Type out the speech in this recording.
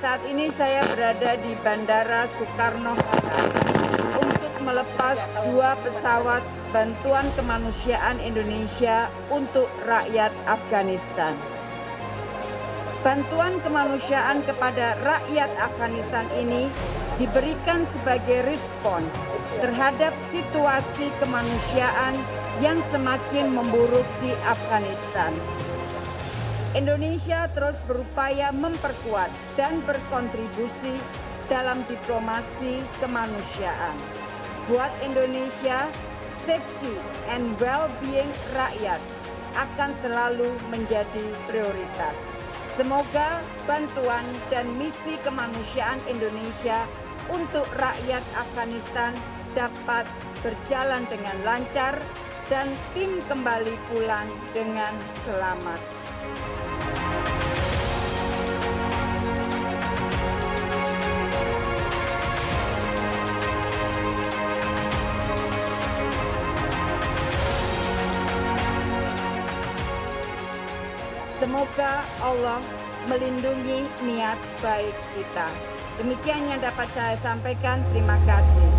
Saat ini saya berada di Bandara Soekarno-Hatta untuk melepas dua pesawat bantuan kemanusiaan Indonesia untuk rakyat Afghanistan. Bantuan kemanusiaan kepada rakyat Afghanistan ini diberikan sebagai respons terhadap situasi kemanusiaan yang semakin memburuk di Afghanistan. Indonesia terus berupaya memperkuat dan berkontribusi dalam diplomasi kemanusiaan. Buat Indonesia, safety and well-being rakyat akan selalu menjadi prioritas. Semoga bantuan dan misi kemanusiaan Indonesia untuk rakyat Afghanistan dapat berjalan dengan lancar dan tim kembali pulang dengan selamat. Semoga Allah melindungi niat baik kita. Demikian yang dapat saya sampaikan. Terima kasih.